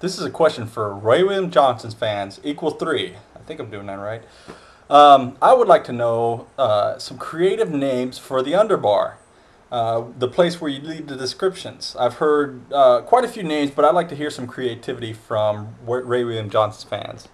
This is a question for Ray William Johnson's fans, equal three. I think I'm doing that right. Um, I would like to know uh, some creative names for the underbar, uh, the place where you leave the descriptions. I've heard uh, quite a few names, but I'd like to hear some creativity from Ray William Johnson's fans.